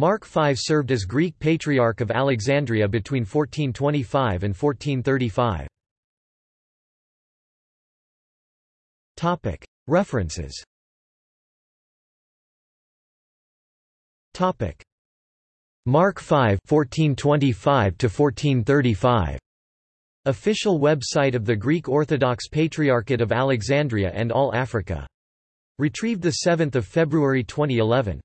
Mark V served as Greek Patriarch of Alexandria between 1425 and 1435. References Mark V 1425 to 1435 Official website of the Greek Orthodox Patriarchate of Alexandria and All Africa. Retrieved 7 February 2011.